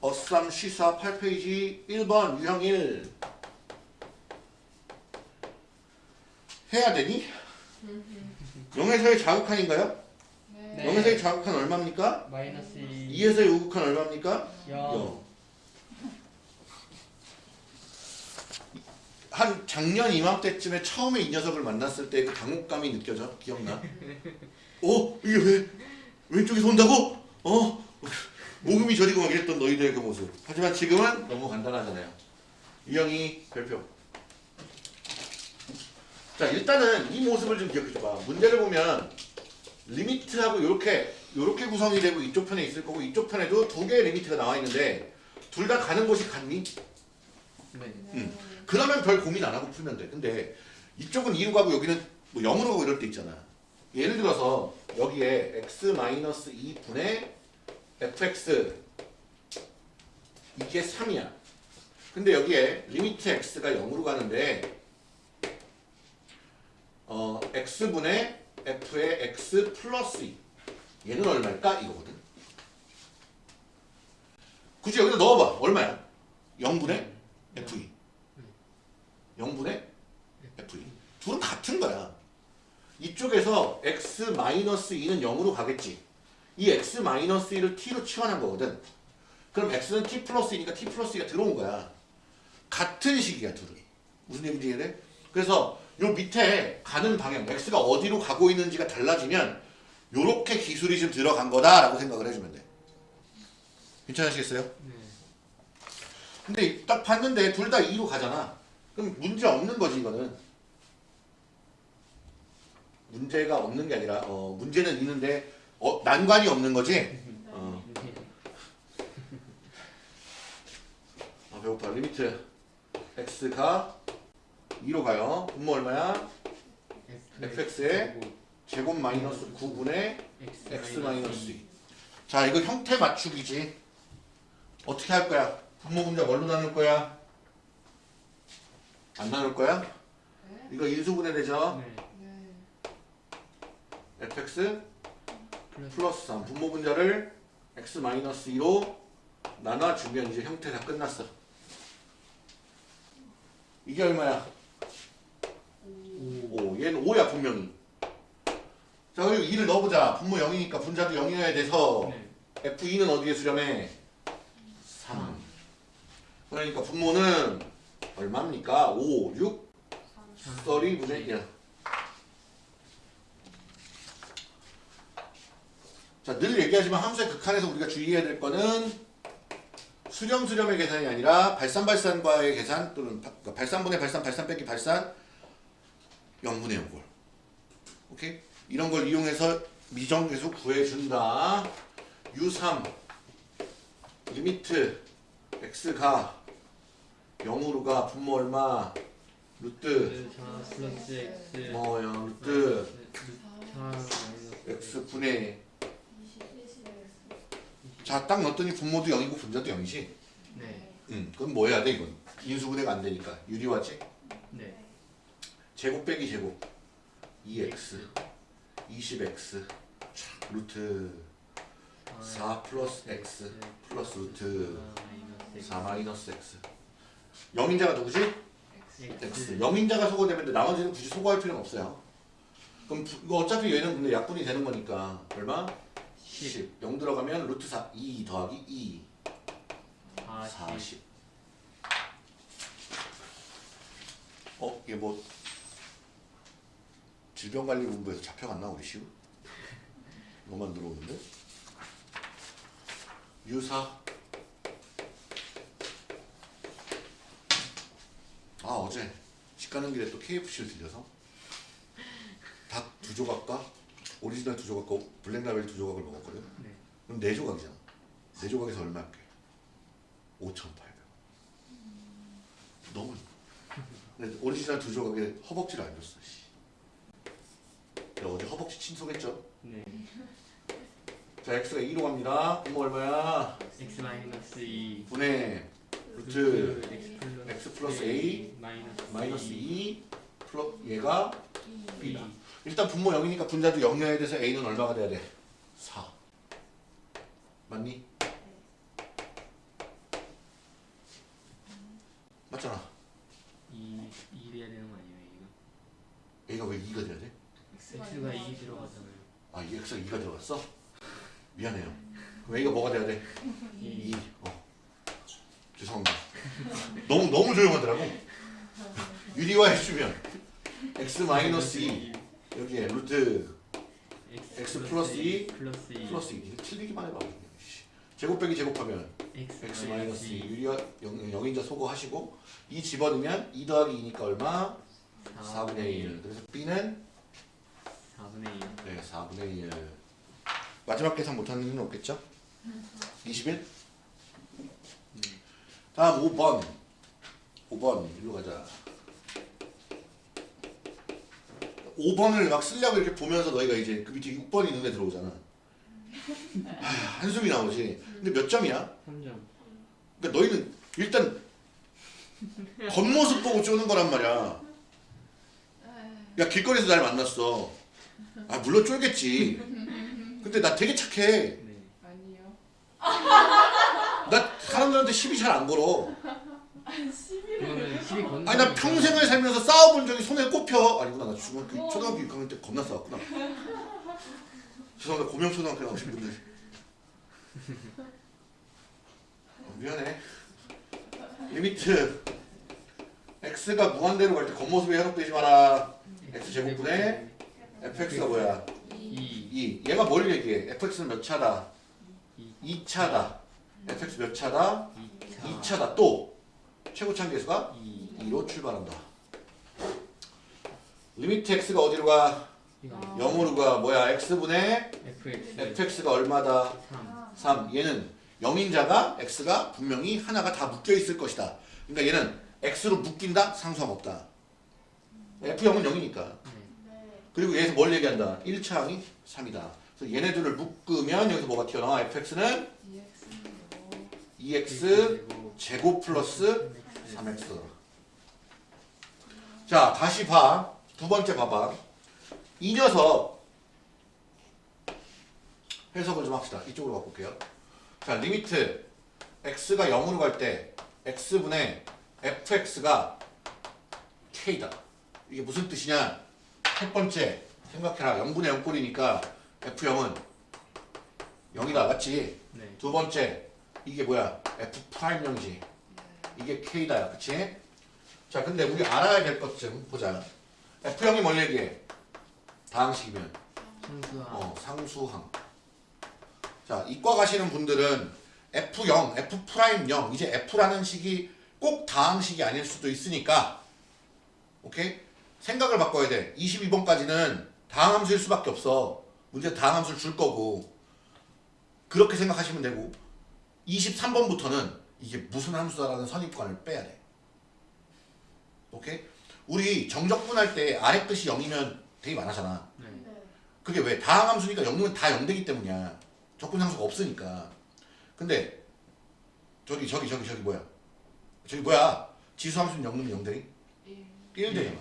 어쌈 시사 8페이지 1번 유형 1 해야 되니? 0에서의 자극한인가요? 네. 0에서의 자극한 얼마입니까? 마이너스 2 2에서의 우극한 얼마입니까? 0 0. 한 작년 이맘때쯤에 처음에 이 녀석을 만났을 때 그 당혹감이 느껴져? 기억나? 어? 이게 왜? 왼쪽에서 온다고? 어? 모금이 저리고 막 이랬던 너희들의 그 모습 하지만 지금은 너무 간단하잖아요 유형이 별표 자 일단은 이 모습을 좀 기억해줘봐 문제를 보면 리미트하고 이렇게 이렇게 구성이 되고 이쪽 편에 있을 거고 이쪽 편에도 두 개의 리미트가 나와 있는데 둘 다 가는 곳이 같니? 네. 응. 그러면 별 고민 안 하고 풀면 돼. 근데 이쪽은 2로 가고 여기는 뭐 0으로 가고 이럴 때 있잖아. 예를 들어서 여기에 x-2분의 fx 이게 3이야. 근데 여기에 limit x가 0으로 가는데 어 x분의 f의 x 플러스 2 얘는 얼마일까? 이거거든. 굳이 여기다 넣어봐. 얼마야? 0분의 f2 0분의 f2 둘은 같은 거야. 이쪽에서 x-2는 0으로 가겠지. 이 x-2를 t로 치환한 거거든. 그럼 x는 t 플러스 2니까 t 플러스 2가 들어온 거야. 같은 식이야 둘은. 무슨 얘기인지 이해돼? 그래서 요 밑에 가는 방향, x가 어디로 가고 있는지가 달라지면 요렇게 기술이 좀 들어간 거다라고 생각을 해주면 돼. 괜찮으시겠어요? 네. 근데 딱 봤는데 둘 다 2로 가잖아. 그럼 문제 없는 거지 이거는. 문제가 없는 게 아니라 어, 문제는 있는데 어, 난관이 없는 거지. 어. 아 배고파. limit x가 2로 가요. 분모 얼마야? fx에 제곱 마이너스 9분의 x 마이너스 2. 자 이거 형태 맞추기지. 어떻게 할 거야? 분모 분자 뭘로 나눌 거야? 안 나눌 거야? 이거 인수분해 되죠? 네. Fx 플러스 플러스 3 분모 분자를 x 마이너스 2로 나눠주면 이제 형태 다 끝났어. 이게 얼마야? 5. 얘는 5야 분명히. 자 그리고 2를 넣어보자. 분모 0이니까 분자도 0이어야 돼서 네. f2는 어디에 수렴해? 3. 그러니까 분모는 얼마입니까? 5, 6, 30분의 1. 자, 늘 얘기하지만 함수의 극한에서 우리가 주의해야 될 거는 수렴 수렴의 계산이 아니라 발산 발산과의 계산 또는 바- 그러니까 발산분의 발산 발산 빼기 발산 0분의 0꼴. 오케이? 이런 걸 이용해서 미정계수 구해준다. U3 리미트 x가 0으로 가 분모 얼마 루트 4 플러스 x 뭐 0, 루트 4 마이너스 x 분의 자 딱 넣었더니 분모도 0이고 분자도 0이지? 네. 음, 그럼 뭐 해야 돼 이건? 인수분해가 안 되니까. 유리화지 네. 제곱 빼기 제곱. 2x 20x 촥, 루트. 4 플러스 x 플러스 루트. 4 마이너스 x. 0인자가 누구지? x. 0인자가 소거되면 돼. 나머지는 굳이 소거할 필요는 없어요. 그럼 부- 이거 어차피 얘는 근데 약분이 되는 거니까. 얼마? 10 0 들어가면 루트 4 2 더하기 2 40 40 어? 이게 뭐 질병관리본부에서 잡혀갔나 우리 시우? 너만 들어오는데? 유사 아 어제 집 가는 길에 또 KFC를 들려서 닭 두 조각과 오리지널 두 조각과 블랙라벨 두 조각을 먹었거든 네. 그럼 네 조각이잖아 네 조각에서 얼마 할게? 5,800원 너무 근데 오리지널 두 조각에 허벅지를 안 줬어 씨. 어제 허벅지 친속했죠? 네. 자 x가 2로 갑니다 분모 얼마야? x 마이너스 2 분의 루트 x x 플러스 a 마이너스 마이너스 2 플러 얘가 b다. 일단 분모 0이니까 분자도 0여야 돼서 a는 얼마가 돼야 돼? 4. 맞니? 맞잖아. 2 2 돼야 되는 거 아니에요 이거? a가 왜 2가 돼야 돼? x가 2 들어가잖아요 아, 이 x가 2가 들어갔어? 미안해요. 그럼 a가 뭐가 돼야 돼? 2 2. 어. 죄송합니다. 너무 너무 조용하더라고. 유리화 해주면 x 마이너스 2 여기에 루트 x 플러스 2 플러스 2 플러스 2 이거 틀리기만 해봐. 씨. 제곱 빼기 제곱하면 x x 마이너스 2 유리화 0, 0인자 소거하시고 2 집어넣으면 2 더하기 2니까 얼마? 4분의 1. 그래서 b는 4분의 1 네, 4분의 1. 마지막 계산 못하는 일은 없겠죠? 21? 다음 5번. 5번. 일로 가자. 5번을 막 쓰려고 이렇게 보면서 너희가 이제 그 밑에 6번이 눈에 들어오잖아. 하, 한숨이 나오지. 근데 몇 점이야? 3점 그러니까 너희는 일단 겉모습 보고 쪼는 거란 말이야. 야 길거리에서 날 만났어. 아 물론 쫄겠지. 근데 나 되게 착해. 네 아니요. 나 사람들한테 시비 잘 안 걸어. 그거는 12건 아니 나 평생을 살면서 싸워본 적이 손에 꼽혀. 아니구나 나 중학교 초등학교 6학년 때 겁나 싸웠구나. 죄송합니다 고명 초등학교 나오신 분들. 어, 미안해. limit x가 무한대로 갈 때 겉모습에 현혹되지 마라. x 제곱분의 fx가 뭐야? 2 2. 얘가 뭘 얘기해? fx는 몇 차다? 2 2차다. fx 몇 차다? 2차 2차다. 또 최고차 계수가 2 2로 출발한다. limit x가 어디로 가? 이거 0으로 가. 뭐야? x분의 fx fx가 얼마다? 3 3. 얘는 0인자가 x가 분명히 하나가 다 묶여 있을 것이다. 그러니까 얘는 x로 묶인다? 상수항 없다. f0은 0이니까. 네. 그리고 얘에서 뭘 얘기한다? 1차항이 3이다. 그래서 얘네들을 묶으면 여기서 뭐가 튀어나와? fx는 2x 제곱 플러스 3x. 자, 다시 봐. 두 번째 봐봐. 이 녀석 해석을 좀 합시다. 이쪽으로 바꿀게요. 자, limit x가 0으로 갈 때 x분의 fx가 k다. 이게 무슨 뜻이냐? 첫 번째 생각해라. 0분의 0꼴이니까 f0은 0이다. 맞지? 네 두 번째 이게 뭐야? f prime 0이지. 이게 k다야. 그치? 자, 근데 우리 알아야 될 것 좀 보자. f0이 뭘 얘기해? 다항식이면 상수와 어, 상수항. 자, 이과 가시는 분들은 F0, F prime 0, 이제 F라는 식이 꼭 다항식이 아닐 수도 있으니까, 오케이? 생각을 바꿔야 돼. 22번까지는 다항함수일 수밖에 없어. 문제 다항함수를 줄 거고, 그렇게 생각하시면 되고, 23번부터는 이게 무슨 함수다라는 선입관을 빼야 돼. 오케이? 우리 정적분할 때 아래끝이 0이면 되게 많아잖아. 네 그게 왜? 다항 함수니까 0이면 다 0되기 때문이야. 적분상수가 없으니까. 근데 저기 저기 저기 저기 뭐야? 저기 뭐야? 지수 함수는 0 넣으면 0되니? 1 되잖아.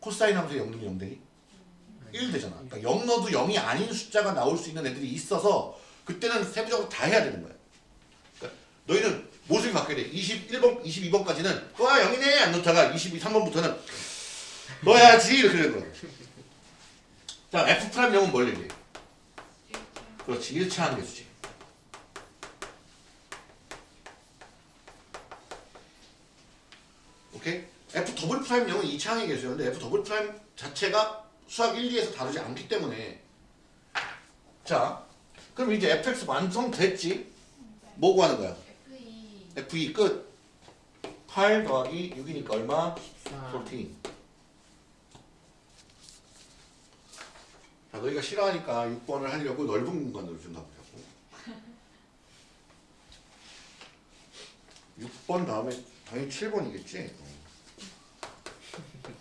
코사인 함수에 0 넣으면 0되니? 1 되잖아. 그러니까 0 넣어도 0이 아닌 숫자가 나올 수 있는 애들이 있어서 그때는 세부적으로 다 해야 되는 거야. 너희는 모습이 바뀌어야 돼. 21번, 22번까지는 와 0이네 안 넣다가 23번부터는 넣어야지 이렇게 되는 거야. 자, F prime 0은 뭘 얘기해? 그렇지, 1차항 계수지. 오케이? F double prime 0은 2차항의 계수였는데 F double prime 자체가 수학 1, 2에서 다루지 않기 때문에 자, 그럼 이제 fx 완성됐지? 뭐 구하는 거야? F2 f2 끝. 8 더하기 6이니까 얼마? 14 14. 자, 너희가 싫어하니까 6번을 하려고 넓은 공간으로 준다 보자고. 6번 다음에 당연히 7번이겠지?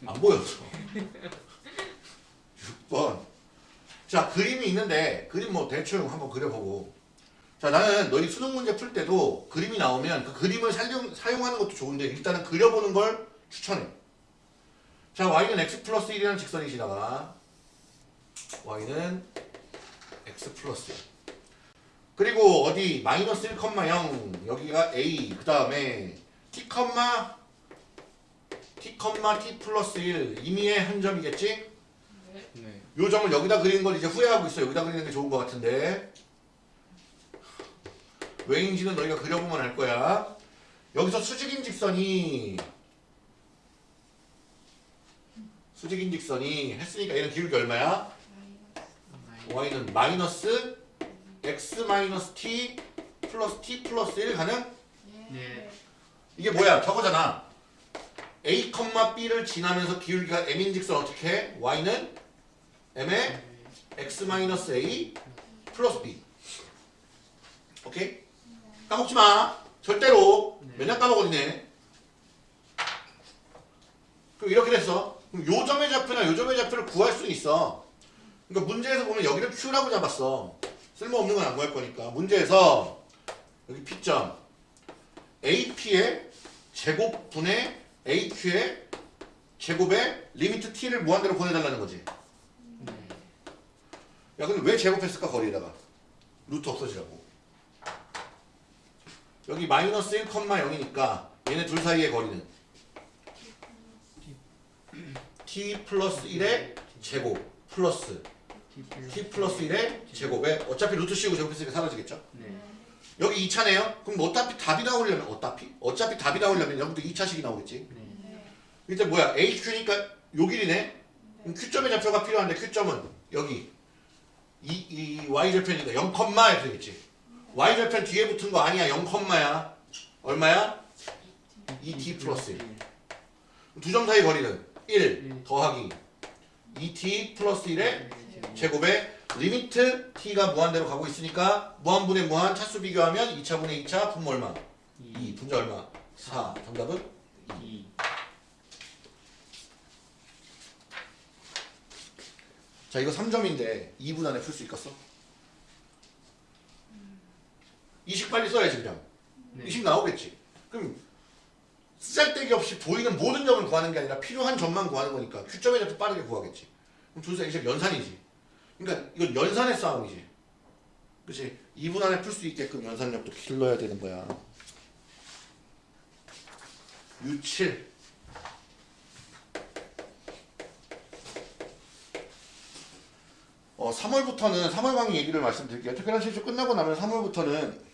안 보였어. 6번. 자, 그림이 있는데 그림 뭐 대충 한번 그려보고 자 나는 너희 수능 문제 풀 때도 그림이 나오면 그 그림을 사용, 사용하는 것도 좋은데 일단은 그려보는 걸 추천해. 자 y는 x 플러스 1이라는 직선이 지나가. y는 x 플러스 1. 그리고 어디 마이너스 1,0 여기가 a 그 다음에 t, t, t 플러스 1 임의의 한 점이겠지? 네. 네. 요 점을 여기다 그리는 걸 이제 후회하고 있어. 여기다 그리는 게 좋은 것 같은데. 왜인지는 너희가 그려보면 알 거야. 여기서 수직인 직선이 수직인 직선이 했으니까 얘는 기울기 얼마야? y는 마이너스 x 마이너스 t 플러스 t 플러스 1 가능? 예. 네. 이게 뭐야? 저거잖아. a, b를 지나면서 기울기가 m인 직선 어떻게 해? y는 m의 x 마이너스 a 플러스 b. 오케이? 까먹지 마. 절대로. 네. 맨날 까먹었네. 그럼 이렇게 됐어. 그럼 요 점의 좌표나 요 점의 좌표를 구할 수 있어. 그러니까 문제에서 보면 여기를 q라고 잡았어. 쓸모없는 건 안 구할 거니까. 문제에서 여기 p점 ap의 제곱분의 aq의 제곱에 limit t를 무한대로 보내달라는 거지. 네. 야 근데 왜 제곱했을까 거리에다가 루트 없어지라고 여기 마이너스 1,0이니까 얘네 둘 사이의 거리는 t 플러스 1의 제곱 플러스 t 플러스 1의 제곱에 어차피 루트 씌우고 제곱했으니까 사라지겠죠? 네. 여기 2차네요. 그럼 어차피 답이 나오려면 어차피? 어차피 답이 나오려면 여기도 2차식이 나오겠지? 네. 네. 일단 뭐야? HQ니까 요 길이네. 그럼 Q점의 좌표가 필요한데 Q점은 여기 이, 이 Y절편이니까 0, 이렇게 되겠지 Y절편 뒤에 붙은 거 아니야 0야 얼마야? 2t 플러스 1 두 점 사이 거리는 1 더하기 2t 플러스 1의 제곱에 limit t가 무한대로 가고 있으니까 무한분의 무한 차수 비교하면 2차분의 2차 분모 얼마? 2 분자 얼마? 4 정답은 2. 자 이거 3점인데 2분 안에 풀 수 있겠어? 20 빨리 써야지 그냥. 네. 20 나오겠지. 그럼 쓰잘데기 없이 보이는 모든 점을 구하는 게 아니라 필요한 점만 구하는 거니까 Q점에 잡혀 빠르게 구하겠지. 그럼 둘 사이 이제 연산이지. 그러니까 이건 연산의 싸움이지. 그치? 2분 안에 풀 수 있게끔 연산력도 길러야 되는 거야. U7 어, 3월부터는 3월 강의 얘기를 말씀드릴게요. 특별한 실수 끝나고 나면 3월부터는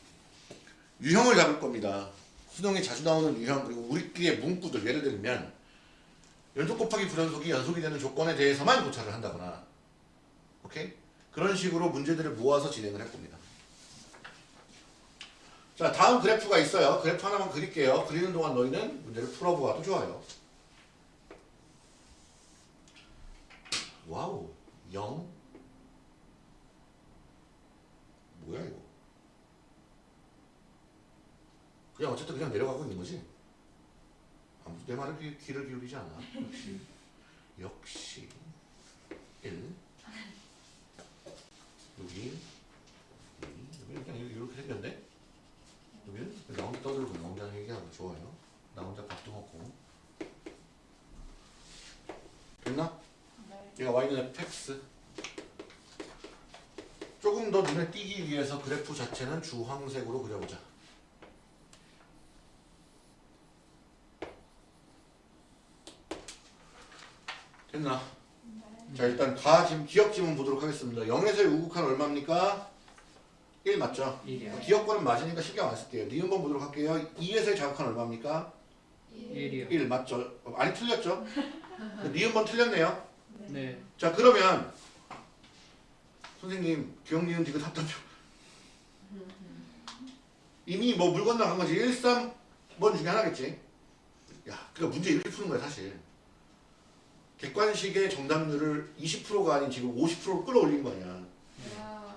유형을 잡을 겁니다. 수능에 자주 나오는 유형 그리고 우리끼리의 문구들 예를 들면 연속 곱하기 불연속이 연속이 되는 조건에 대해서만 고찰을 한다거나 오케이? 그런 식으로 문제들을 모아서 진행을 할 겁니다. 자 다음 그래프가 있어요. 그래프 하나만 그릴게요. 그리는 동안 너희는 문제를 풀어보아도 좋아요. 와우 0 뭐야 이거 그냥 어쨌든 그냥 내려가고 있는 거지? 아무도 내 말을 귀, 귀를 기울이지 않아? 역시. 역시. 1 여기. 여기 그냥 이렇게 생겼네? 여기는 나 혼자 떠들고 나 혼자 얘기하고 좋아요. 나 혼자 밥도 먹고. 됐나? 네. 얘가 y는 fx 조금 더 눈에 띄기 위해서 그래프 자체는 주황색으로 그려보자. 됐나? 네. 자 일단 다 지금 기억 지문 보도록 하겠습니다. 0에서의 우극한 얼마입니까? 1 맞죠? 1이요. 기억권은 맞으니까 신경 안 쓸게요. 니은번 보도록 할게요. 2에서의 자극한 얼마입니까? 1이요. 1 맞죠? 어, 아니 틀렸죠? 니은번 틀렸네요. 네. 자 그러면 선생님 기억 니은 디귿 합답표 이미 뭐 물 건너간 거지 1, 3번 중에 하나겠지 야 그러니까 문제 이렇게 푸는 거야 사실 객관식의 정답률을 20%가 아닌 지금 50%로 끌어올린 거 아니야 야.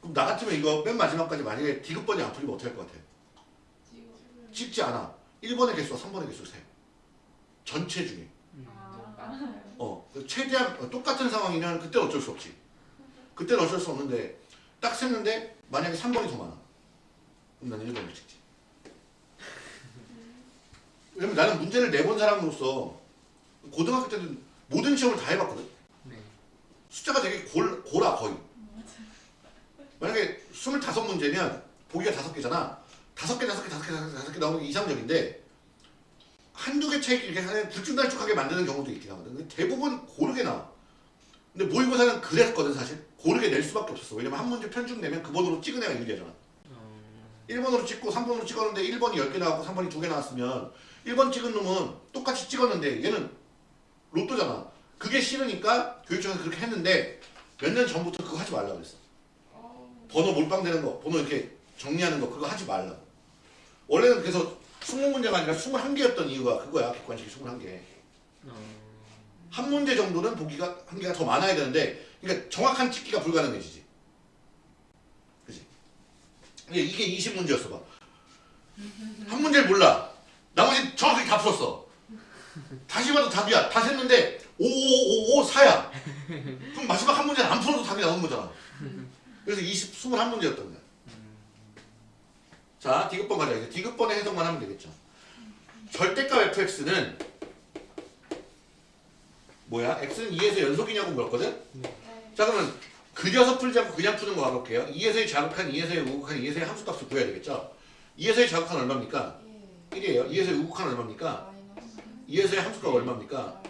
그럼 나 같으면 이거 맨 마지막까지 만약에 디귿번이 안 풀리면 어떻게 할 것 같아. 쉽지 않아 1번의 개수와 3번의 개수 세 전체 중에 음, 아. 어, 최대한 똑같은 상황이면 그때 어쩔 수 없지. 그때는 어쩔 수 없는데 딱 셌는데 만약에 3번이 더 많아. 그럼 나는 1번을 찍지. 왜냐면 나는 문제를 내본 사람으로서 고등학교 때는 모든 시험을 다 해봤거든. 네. 숫자가 되게 골, 고라 거의. 만약에 25문제면 보기가 5개잖아. 5개, 5개, 5개, 5개, 5개 나오는 게 이상적인데 한두 개 차이 이렇게 하는 굵쭉날쭉하게 만드는 경우도 있긴 하거든. 근데 대부분 고르게 나와. 근데 모의고사는 그랬거든 사실. 고르게 낼 수밖에 없었어. 왜냐면 한 문제 편중 내면 그 번호로 찍은 애가 유리하잖아. 어, 1번으로 찍고 3번으로 찍었는데 1번이 10개 나왔고 3번이 2개 나왔으면 1번 찍은 놈은 똑같이 찍었는데 얘는 로또잖아. 그게 싫으니까 교육청에서 그렇게 했는데 몇 년 전부터 그거 하지 말라고 그랬어. 어. 번호 몰빵되는 거, 번호 이렇게 정리하는 거 그거 하지 말라고. 원래는 그래서 20문제가 아니라 21개였던 이유가 그거야. 객관식이 21개. 어, 한 문제 정도는 보기가 한 개가 더 많아야 되는데 그러니까 정확한 찍기가 불가능해지지. 그지? 이게 20문제였어 봐. 한 문제를 몰라. 나머지 정확하게 다 풀었어. 다시 봐도 답이야. 다 셌는데 5555 4야. 그럼 마지막 한 문제는 안 풀어도 답이 나오는 거잖아. 그래서 20 21문제였던 거야. 자, 디귿번 가자. 이제 디귿번의 해석만 하면 되겠죠. 절대값 fx는 뭐야? x는 2에서 연속이냐고 물었거든? 네. 자 그러면 그려서 풀지 않고 그냥 푸는 거 가볼게요. 2에서의 자극한 2에서의 우극한 2에서의 함수값을 구해야 되겠죠? 2에서의 자극한 얼마입니까? 예. 1이에요. 2에서의 우극한 얼마입니까? 마이너스. 2에서의 함수값 얼마입니까?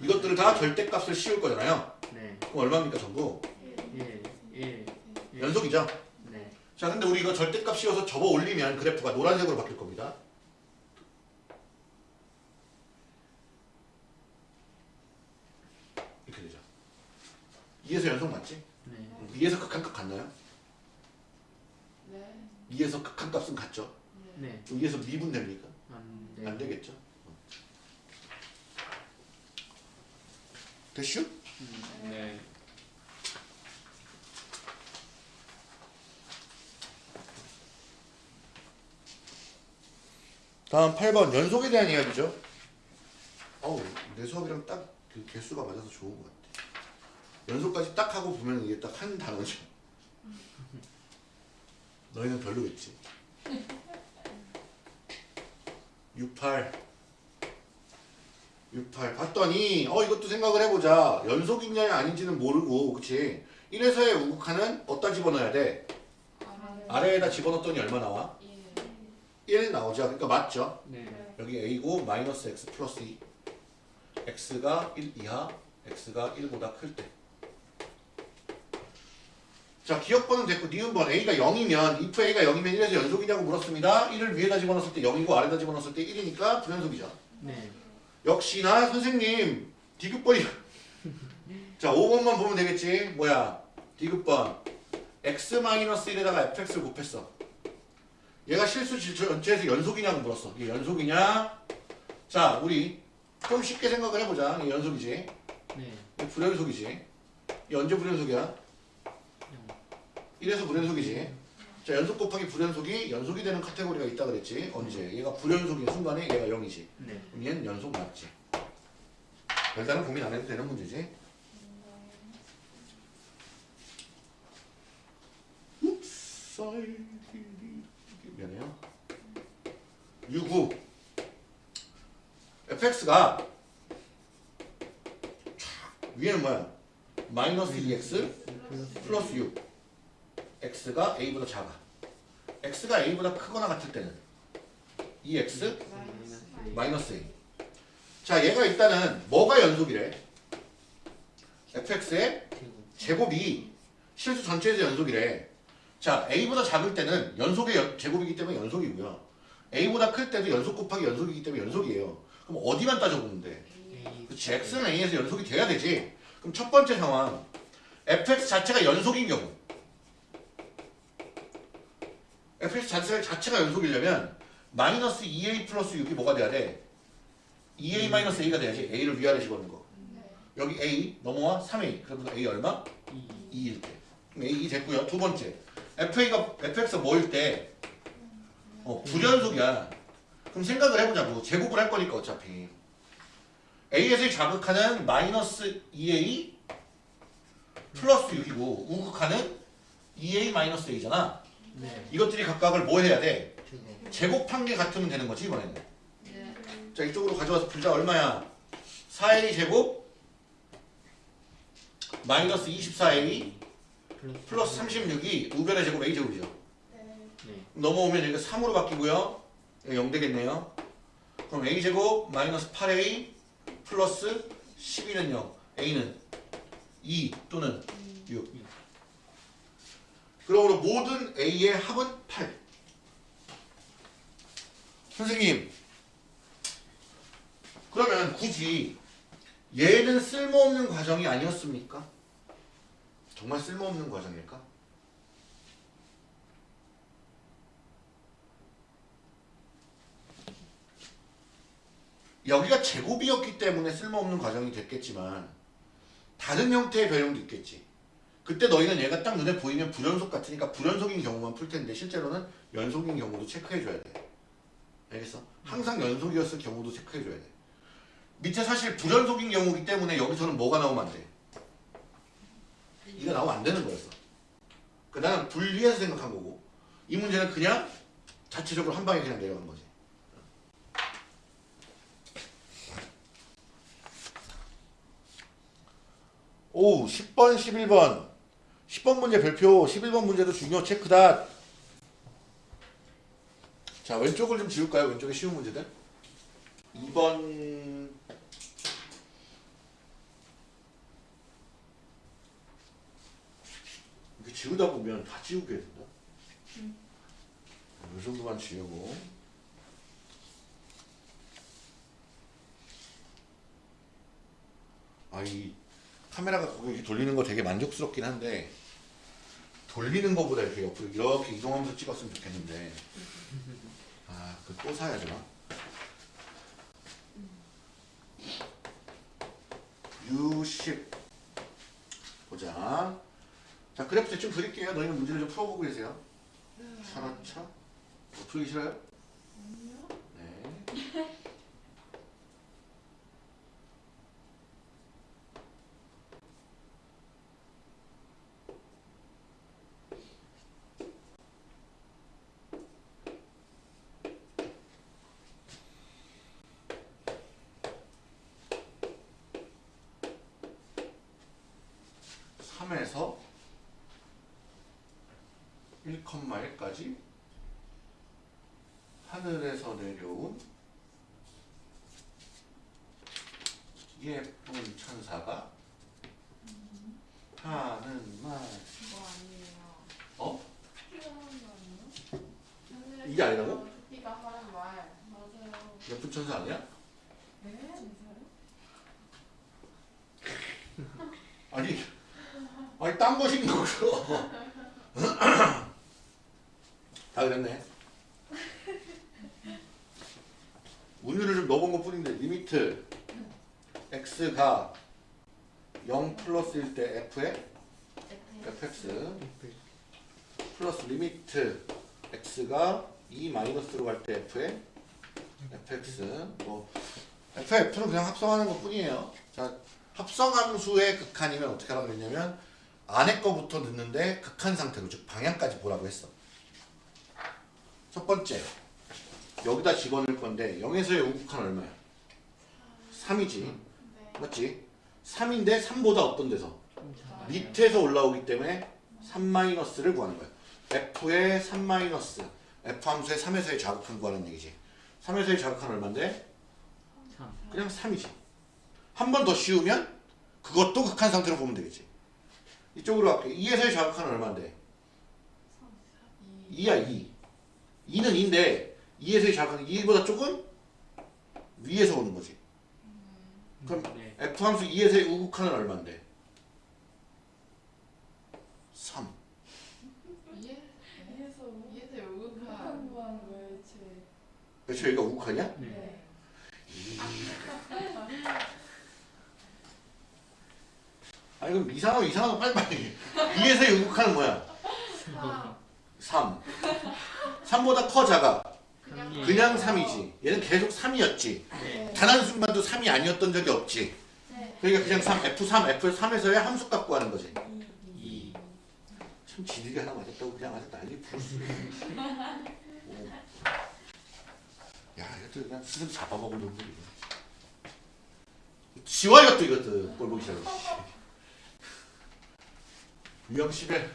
이것들을 다 절대값을 씌울 거잖아요. 네. 그럼 얼마입니까 전부? 1, 1, 연속이죠? 네. 자 근데 우리 이거 절대값 씌워서 접어 올리면 그래프가 노란색으로 바뀔 겁니다. 이렇게 되죠. 2에서 연속 맞지? 네. 2에서 극한값 같나요? 네. 2에서 극한값은 같죠? 네. 네. 그럼 2에서 미분 됩니까? 안 돼. 안 되겠죠? 됐슈? 음, 네. 다음 8번 연속에 대한 이야기죠. 어우 내 수업이랑 딱 그 개수가 맞아서 좋은 것 같아. 연속까지 딱 하고 보면 이게 딱 한 단어죠. 너희는 별로겠지. 68 68 봤더니 어 이것도 생각을 해보자. 연속이냐 아닌지는 모르고 그치? 1에서의 우극한은 어디다 집어넣어야 돼? 아래에다 집어넣었더니 얼마 나와? 예. 1 나오죠. 그러니까 맞죠? 네. 네. 여기 a고 마이너스 x 플러스 2 x가 1 이하 x가 1보다 클 때. 자 기억번은 됐고 니은번 a가 0이면 if a가 0이면 1에서 연속이냐고 물었습니다. 1을 위에다 집어넣었을 때 0이고 아래다 집어넣었을 때 1이니까 불연속이죠. 네. 역시나 선생님 디귿번이 자 5번만 보면 되겠지. 뭐야 디귿번 x-1에다가 fx를 곱했어. 얘가 실수 전체에서 연속이냐고 물었어. 이게 연속이냐? 자 우리 좀 쉽게 생각을 해보자. 이게 연속이지. 네. 이게 불연속이지. 이 언제 불연속이야? 1에서 불연속이지. 자 연속 곱하기 불연속이 연속이 되는 카테고리가 있다 그랬지. 언제? 얘가 불연속인 순간에 얘가 0이지. 네. 그럼 얘는 연속 맞지. 별다른 고민 안 해도 되는 문제지. 미안해요. 6구 fx가 위에는 뭐야? 마이너스 2x 플러스 6 x가 a보다 작아 x가 a보다 크거나 같을 때는 2x 마이너스. a 자 얘가 일단은 뭐가 연속이래? fx의 제곱. 제곱이 실수 전체에서 연속이래. 자, a보다 작을 때는 연속의 연- 제곱이기 때문에 연속이고요. a보다 클 때도 연속 곱하기 연속이기 때문에 연속이에요. 그럼 어디만? A. 그치, x는 a에서 연속이 돼야 되지. 그럼 첫 번째 상황, fx 자체가 연속인 경우. Fx 자체가, 자체가 연속이려면 마이너스 2a 플러스 6이 뭐가 돼야 돼? 2a 마이너스 a가 돼야지. a를 위아래 집어넣는 거. 네. 여기 a 넘어와 3a. 그러면 a 얼마? 2. 2일 때. 그럼 A 됐고요. 두 번째. FA가 FX가 뭐일 때? 어, 불연속이야. 그럼 생각을 해보자고. 제곱을 할 거니까 어차피. A에서의 자극하는 마이너스 2A 플러스 6이고 우극하는 2a-a잖아. 네. 이것들이 각각을 뭐 해야 돼? 제곱. 제곱한 게 같으면 되는 거지 이번에는. 네. 자 이쪽으로 가져와서 풀자 얼마야? 4a 제곱 마이너스 24a 플러스 36이 우변의 제곱 a 제곱이죠. 네. 네. 넘어오면 여기가 3으로 바뀌고요. 0 되겠네요. 그럼 a 제곱 마이너스 8a 플러스 12는 0. a는 2 또는 6. 그러므로 모든 a의 합은 8. 선생님, 그러면 굳이 얘는 쓸모없는 과정이 아니었습니까? 정말 쓸모없는 과정일까? 여기가 제곱이었기 때문에 쓸모없는 과정이 됐겠지만 다른 형태의 변형도 있겠지. 그때 너희는 얘가 딱 눈에 보이면 불연속 같으니까 불연속인 경우만 풀 텐데 실제로는 연속인 경우도 체크해줘야 돼. 알겠어? 항상 연속이었을 경우도 체크해줘야 돼. 밑에 사실 불연속인 경우이기 때문에 여기서는 뭐가 나오면 안 돼? 이가 나오면 안 되는 거였어. 그 나는 분리해서 생각한 거고 이 문제는 그냥 자체적으로 한 방에 그냥 내려간 거지. 오, 10번, 11번. 10번 문제 별표, 11번 문제도 중요 체크다. 자, 왼쪽을 좀 지울까요? 왼쪽에 쉬운 문제들. 2번. 이렇게 지우다 보면 다 지우게 된다. 이 정도만 지우고. 아, 이 카메라가 거기 돌리는 거 되게 만족스럽긴 한데 돌리는 거보다 이렇게 옆으로 이렇게 이동하면서 찍었으면 좋겠는데 아, 그또 사야 되나? 유십 보자. 자, 그래프 대충 그릴게요. 너희는 문제를 좀 풀어보고 계세요. 차라차. 뭐 풀기 싫어요? 네. 삼에서 1,1까지 하늘에서 내려온 예쁜 천사가 하는 말 그거 아니에요. 어? 이게 아니라고? 네가 하는 말. 맞아요. 예쁜 천사 아니야? 네? 아니 아니 딴 것인 거죠 다 그랬네. 운율을 좀 넣어본 것 뿐인데 limit x가 0 플러스일 때 f에? Fx. 플러스 limit x가 2 마이너스로 갈 때 f에? Fx. 뭐 f, f는 그냥 합성하는 것 뿐이에요. 자 합성함수의 극한이면 어떻게 하라고 그랬냐면 안에 거부터 넣는데 극한 상태로 즉 방향까지 보라고 했어 첫 번째 여기다 집어넣을 건데 0에서의 우극한 얼마야? 3이지 네. 맞지? 3인데 3보다 어떤 데서? 밑에서 올라오기 때문에 3-를 구하는 거야. F의 3 F 함수의 3에서의 자극한 구하는 얘기지. 3에서의 자극한 얼마인데? 3. 그냥 3이지. 한 번 더 씌우면 그것도 극한 상태로 보면 되겠지. 이쪽으로 갈게. 2에서의 자극한 얼마인데? 2야 2. 2는 2인데 2에서의 자극한 2보다 조금 위에서 오는 거지. 그럼 네. F 함수 2에서의 우극한은 얼마인데? 3. 이해? 이해서 이해서 요극한. 한번 왜제 그렇죠? 여기가 우극한이야? 네. 네. 아니 그럼 이상하면 이상하면 빨리빨리 2에서의 우극한은 뭐야? 아, 3 3보다 커 작아 그냥. 그냥 3이지 얘는 계속 3이었지 네. 단 한 순간도 3이 아니었던 적이 없지 네. 그러니까 그냥 3 F3 F3에서의 함수 갖고 하는 거지 2. 참참 지들이 하나 맞았다고 그냥 아주 난리 부르스. 오. 야 이것도 그냥 스스로 잡아먹으려고 이거. 지워 이것도 이것도 꼴 보기 싫어. 11. 어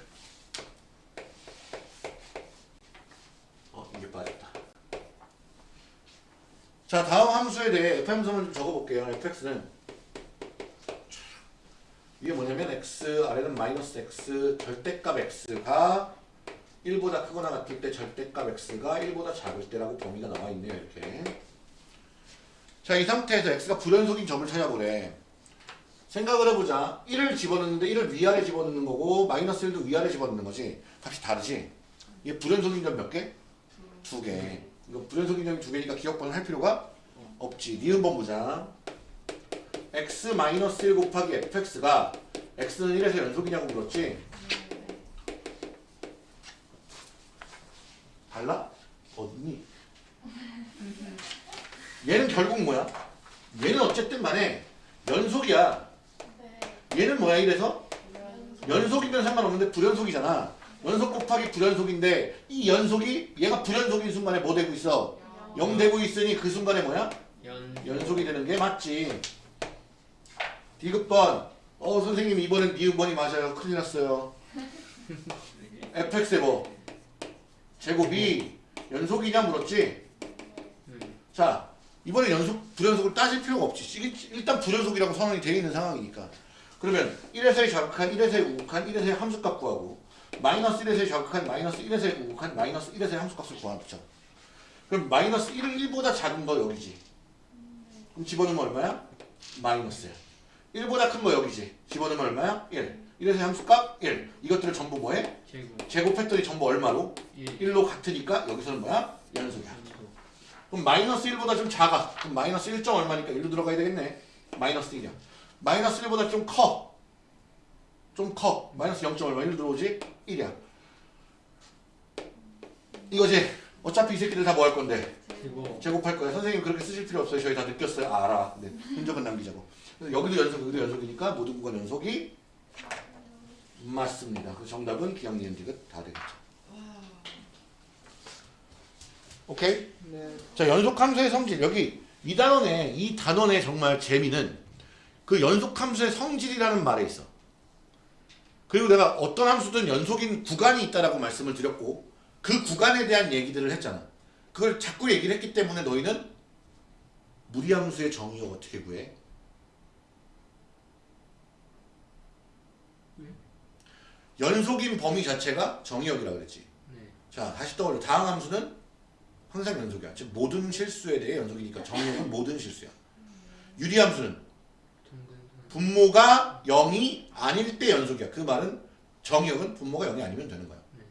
이게 빠졌다. 자 다음 함수에 대해 f 함수만 좀 적어볼게요. fx는 이게 뭐냐면 x 아래는 마이너스 x 절대값 x가 1보다 크거나 같을 때 절대값 x가 1보다 작을 때라고 범위가 나와 있네요 이렇게 자이 상태에서 x가 불연속인 점을 찾아보래 생각을 해보자 1을 집어넣는데 1을 위아래 집어넣는 거고 마이너스 1도 위아래 집어넣는 거지 값이 다르지 이게 불연속인 점 몇 개? 두 개 이거 불연속인 점이 두 개니까 기억번호 할 필요가 없지 니은번 보자 x 마이너스 1 곱하기 fx가 x는 1에서 연속이냐고 물었지 달라? 어딨니? 얘는 결국 뭐야? 얘는 어쨌든 간에 연속이야 네. 얘는 뭐야 이래서? 연속. 연속이면 상관없는데 불연속이잖아 연속 곱하기 불연속인데 이 연속이 얘가 불연속인 순간에 뭐 되고 있어? 0 되고 있으니 그 순간에 뭐야? 연 연속이 되는 게 맞지. 디귿번. 어 선생님 이번엔 니은번이 맞아요. 큰일 났어요. fx의 뭐? 제곱이 연속이냐 물었지? 음. 자 이번에 연속 불연속을 따질 필요가 없지. 일- 일단 불연속이라고 선언이 되어 있는 상황이니까. 그러면 1에서의 자극한 1에서의 우극한 1에서의 함수값 구하고 마이너스 1에서의 자극한 마이너스 1에서의 우극한 마이너스 1에서의 함수값을 구하자. 그럼 마이너스 1은 1보다 작은 거 여기지. 그럼 집어넣으면 얼마야? 마이너스야. 1보다 큰 거 여기지. 집어넣으면 얼마야? 1. 1에서의 함수값 1. 이것들을 전부 뭐해? 제곱 제곱했더니 전부 얼마로? 1 1로 같으니까 여기서는 뭐야? 연속이야. 연속 그럼 마이너스 1보다 좀 작아. 그럼 마이너스 1점 얼마니까 1로 들어가야 되겠네. 마이너스 1이야. 마이너스 1보다 좀 커. 좀 커. 마이너스 0점 얼마 1로 들어오지? 1이야. 이거지. 어차피 이 새끼들 다 뭐 할 건데? 제곱 제곱할 거야. 선생님 그렇게 쓰실 필요 없어요. 저희 다 느꼈어요. 알아. 근데 흔적은 남기자고. 그래서 여기도 연속, 여기도 연속이니까 모든 구간 연속이 맞습니다. 그 정답은 기억 니은 디귿 다 되겠죠. 오케이? 네 자 연속 함수의 성질 여기 이 단원에 이 단원의 정말 재미는 그 연속 함수의 성질이라는 말에 있어. 그리고 내가 어떤 함수든 연속인 구간이 있다라고 말씀을 드렸고 그 구간에 대한 얘기들을 했잖아. 그걸 자꾸 얘기를 했기 때문에 너희는 무리함수의 정의を어떻게 구해? 연속인 범위 자체가 정의역이라고 그랬지. 네 자 다시 떠올려 다항 함수는 항상 연속이야 즉 모든 실수에 대해 연속이니까 정의역은 모든 실수야 유리함수는 분모가 0이 아닐 때 연속이야. 그 말은 정의역은 분모가 0이 아니면 되는 거야. 네.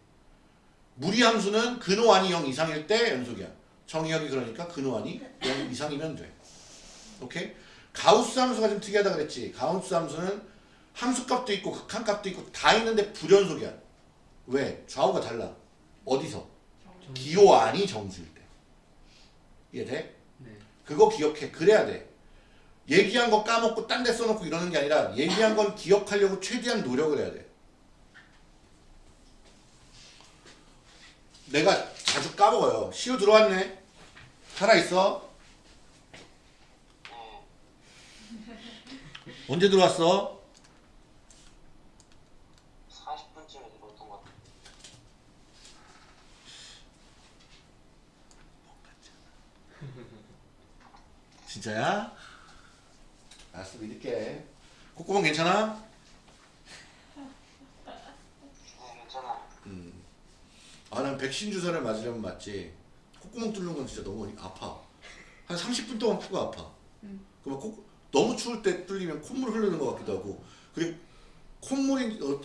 무리함수는 근호안이 0 이상일 때 연속이야. 정의역이 그러니까 근호안이 0 이상이면 돼. 오케이? 가우스 함수가 좀 특이하다 그랬지. 가우스 함수는 함수값도 있고 극한값도 있고 다 있는데 불연속이야. 왜? 좌우가 달라. 어디서? 정- 기호안이 정수일 때. 이해돼? 네. 그거 기억해. 그래야 돼. 얘기한 거 까먹고 딴 데 써놓고 이러는 게 아니라 얘기한 건 기억하려고 최대한 노력을 해야 돼. 내가 자주 까먹어요. 시우 들어왔네. 살아있어? 언제 들어왔어? 40분쯤에 들어왔던 것 같아요. 진짜야? 알았어 믿을게. 콧구멍 괜찮아? 네, 괜찮아요. 음. 아, 난 백신 주사를 맞으려면 맞지. 콧구멍 뚫는 건 진짜 너무 아파. 한 30분 동안 코가 아파. 그러면 코, 너무 추울 때 뚫리면 콧물 흐르는 것 같기도 하고. 그리고 콧물이 어,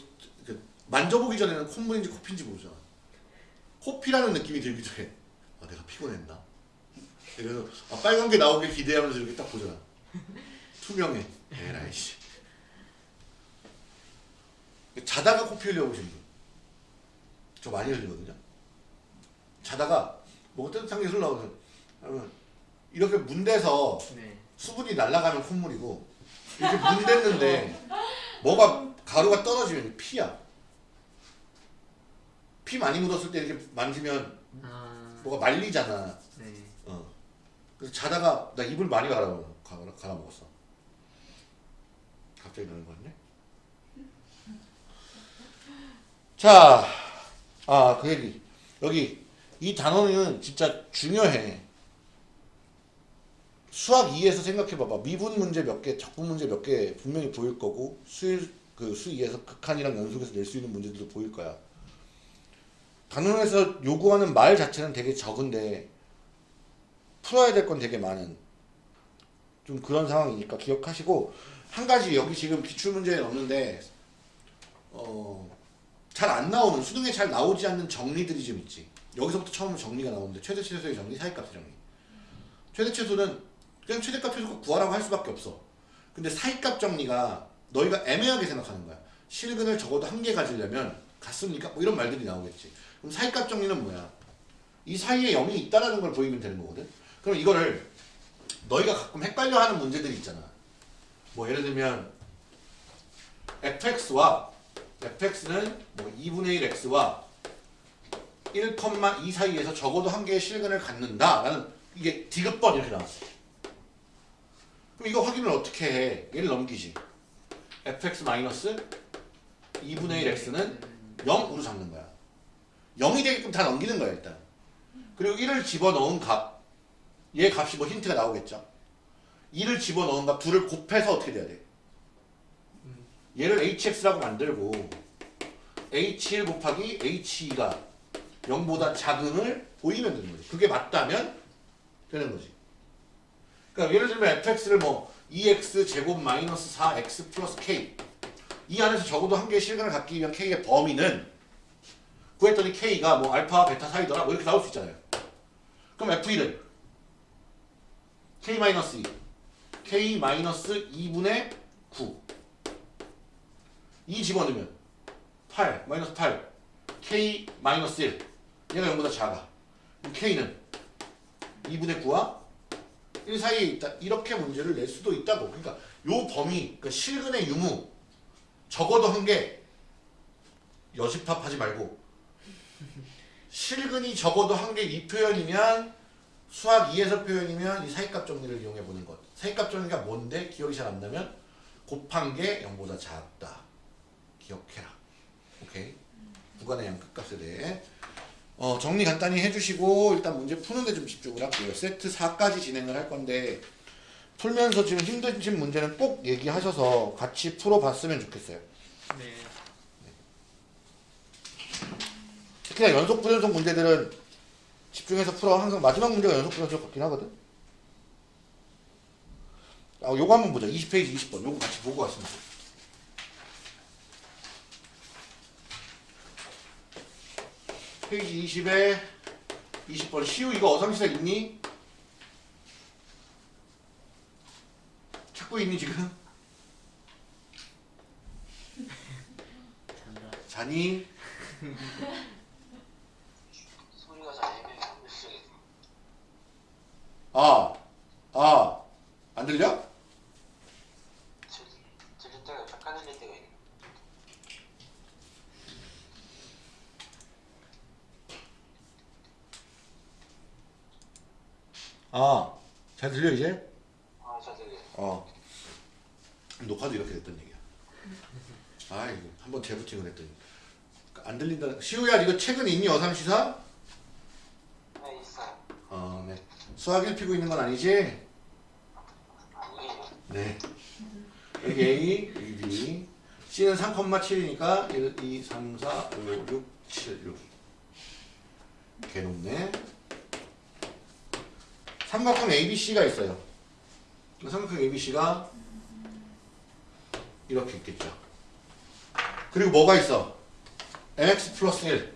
그 만져보기 전에는 콧물인지 코피인지 모르잖아. 코피라는 느낌이 들기도 해. 아, 내가 피곤했나? 그래서 아, 빨간 게 나오길 기대하면서 이렇게 딱 보잖아. 투명해. 에라이 씨. 자다가 코피 흘려보신 분. 저 많이 흘리거든요. 자다가 뭐 따뜻한 게 흘러오면 이렇게 문대서 네. 수분이 날아가면 콧물이고 이렇게 문댔는데 뭐가 가루가 떨어지면 피야. 피 많이 묻었을 때 이렇게 만지면 아, 뭐가 말리잖아. 네. 어. 그래서 자다가 나 입을 많이 갈아 갈아, 갈아 먹었어. 갑자기 나는 거 같네. 자, 아 그 얘기 여기 이 단어는 진짜 중요해. 수학 2에서 생각해봐봐. 미분 문제 몇 개, 적분 문제 몇 개 분명히 보일 거고 수일 그 수 2에서 극한이랑 연속해서 낼 수 있는 문제들도 보일 거야. 단원에서 요구하는 말 자체는 되게 적은데 풀어야 될 건 되게 많은 좀 그런 상황이니까 기억하시고 한 가지 여기 지금 기출 문제에 넣는데 어 잘 안 나오는 수능에 잘 나오지 않는 정리들이 좀 있지. 여기서부터 처음 정리가 나오는데 최대 최소의 정리 사이값의 정리. 최대 최소는 그냥 최대값 최소값 구하라고 할 수밖에 없어. 근데 사이값 정리가 너희가 애매하게 생각하는 거야. 실근을 적어도 한 개 가지려면 같습니까? 뭐 이런 말들이 나오겠지. 그럼 사이값 정리는 뭐야? 이 사이에 0이 있다라는 걸 보이면 되는 거거든? 그럼 이거를 너희가 가끔 헷갈려 하는 문제들이 있잖아. 뭐 예를 들면 fx와 fx는 뭐 2분의 1 x와 1,2 사이에서 적어도 한 개의 실근을 갖는다. 라는 이게 디귿번 이렇게 나왔어. 그럼 이거 확인을 어떻게 해? 얘를 넘기지. fx 마이너스 2분의 1 x는 0으로 잡는 거야. 0이 되게끔 다 넘기는 거야 일단. 그리고 1을 집어넣은 값. 얘 값이 뭐 힌트가 나오겠죠. 2를 집어넣은 값 둘을 곱해서 어떻게 돼야 돼? 얘를 hx라고 만들고 h1 곱하기 h2가 0보다 작음을 보이면 되는 거지. 그게 맞다면 되는 거지. 그러니까 예를 들면 fx를 뭐 2x 제곱 마이너스 4x 플러스 k 이 안에서 적어도 한 개의 실근을 갖기 위한 k의 범위는 구했더니 k가 뭐 알파 베타 사이더라 뭐 이렇게 나올 수 있잖아요. 그럼 f1은 k 마이너스 2 k 마이너스 2분의 9 2 집어넣으면 8 마이너스 8 k 마이너스 1 얘가 0보다 작아. k는 2분의 9와 1 사이에 있다. 이렇게 문제를 낼 수도 있다고. 그러니까 요 범위 그러니까 실근의 유무 적어도 한 개 여집합 하지 말고 실근이 적어도 한 개 이 표현이면 수학 2에서 표현이면 이 사이값 정리를 이용해 보는 것. 정리가 뭔데? 기억이 잘 안 나면 곱한 게 0보다 작다. 기억해라. 오케이. 구간의 양끝값에 대해 어, 정리 간단히 해주시고 일단 문제 푸는데 좀 집중을 할게요. 세트 4까지 진행을 할 건데 풀면서 지금 힘드신 문제는 꼭 얘기하셔서 같이 풀어봤으면 좋겠어요. 네. 특히나 연속 불연속 문제들은 집중해서 풀어 항상 마지막 문제가 연속 불연속 같긴 하거든. 아, 요거 한번 보자. 20페이지 20번. 요거 같이 보고 왔습니다. 페이지 20에 20번 시우 이거 어상시사 있니? 찾고 있니 지금? 자니? 아, 아, 안 들려? 들- 들릴 때가 약간 들릴 때가 있네. 아, 잘 들려 이제? 아, 잘 들려요. 어. 녹화도 이렇게 됐던 얘기야. 아, 이거 한번 재부팅을 했더니 안 들린다. 시우야, 이거 책은 있니 어상시사? 네, 있어요. 어, 네. 수학 1 피고 있는 건 아니지? 네. 여기 A, 여기 B. C는 3,7이니까 1, 2, 3, 4, 5, 6, 7, 6. 개 높네. 삼각형 ABC가 있어요. 그 삼각형 ABC가 이렇게 있겠죠. 그리고 뭐가 있어? mx 플러스 1.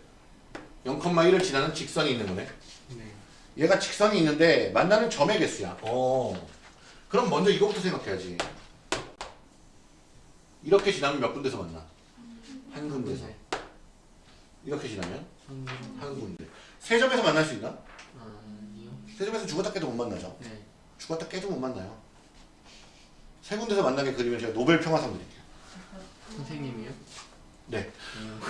0,1을 지나는 직선이 있는 거네. 네. 얘가 직선이 있는데 만나는 점의 개수야. 어. 그럼 먼저 이거부터 생각해야지. 이렇게 지나면 몇 군데서 만나? 한 군데서. 이렇게 지나면 한한 군데. 세 점에서 만날 수 있나? 아니요. 세 점에서 죽었다 깨도 못 만나죠. 네. 죽었다 깨도 못 만나요. 세 군데서 만나게 그리면 제가 노벨 평화상 드릴게요. 선생님이요? 네.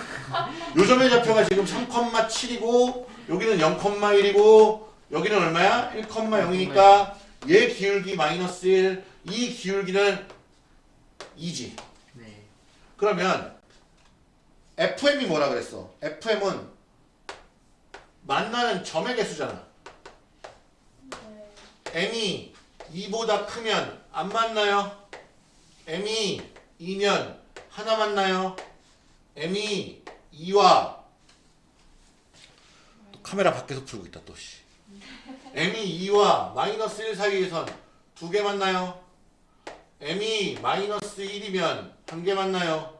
요점의 좌표가 지금 3,7이고 여기는 0,1이고 여기는 얼마야? 1,0이니까 얘 기울기 마이너스 1, 이 기울기는 2지. 네. 그러면 FM이 뭐라 그랬어? FM은 만나는 점의 개수잖아. 네. M이 2보다 크면 안 만나요? M이 2면 하나 만나요? M이 2와 또 카메라 밖에서 풀고 있다 또 씨. M이 2와 마이너스 1 사이에선 두개 만나요? M이 마이너스 1이면 한개 만나요?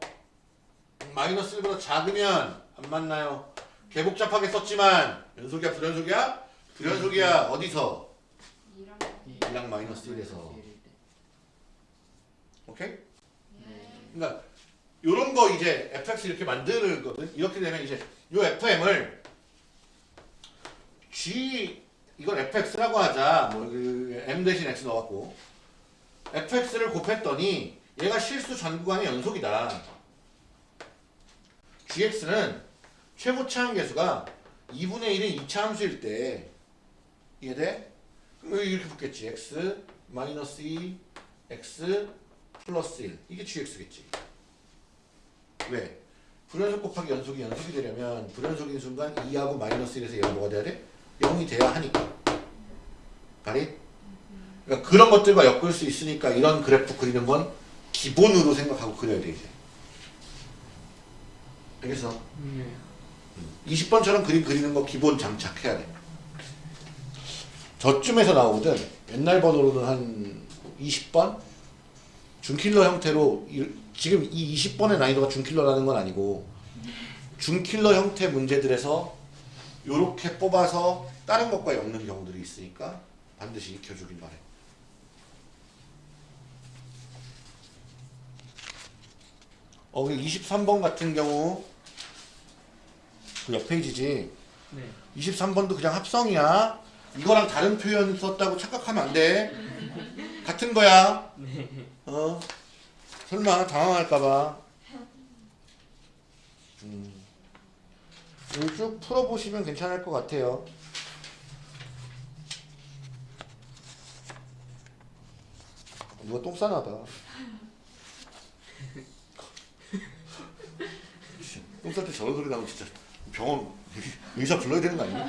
마이너스 1보다 작으면 안 만나요? 개복잡하게 썼지만 연속이야 불연속이야? 불연속이야 어디서? 이랑 이랑 마이너스 1에서 오케이? 네. 그러니까 요런 거 이제 fx 이렇게 만들거든. 이렇게 되면 이제 요 fm을 g 이걸 fx라고 하자. 뭐그 m 대신 x 넣어갖고 fx를 곱했더니 얘가 실수 전 구간의 연속이다. gx는 최고 차항 계수가 2분의 1인 2차 함수일 때 이해돼? 이렇게 붙겠지. x 마이너스 2 x 플러스 1 이게 gx겠지. 왜? 불연속 곱하기 연속이 연속이 되려면 불연속인 순간 2하고 마이너스 1에서 얘가 뭐가 돼야 돼? 0이 돼야 하니까. 가리? 그러니까 그런 것들과 엮을 수 있으니까 이런 그래프 그리는 건 기본으로 생각하고 그려야 돼 이제. 알겠어? 네. 20번처럼 그림 그리는 거 기본 장착해야 돼. 저쯤에서 나오거든. 옛날 번호로는 한 20번? 준킬러 형태로 이- 지금 이 20번의 난이도가 준킬러라는 건 아니고 준킬러 형태 문제들에서 요렇게 뽑아서 다른 것과 엮는 경우들이 있으니까 반드시 익혀주길 바래. 어, 23번 같은 경우 그 옆 페이지지. 네. 23번도 그냥 합성이야. 이거랑 다른 표현 썼다고 착각하면 안 돼. 같은 거야. 어. 설마 당황할까봐. 음. 쭉 풀어보시면 괜찮을 것 같아요. 누가 똥 싸나 봐. 똥쌀 때 저런 소리 나면 진짜 병원 의사 불러야 되는 거 아니야?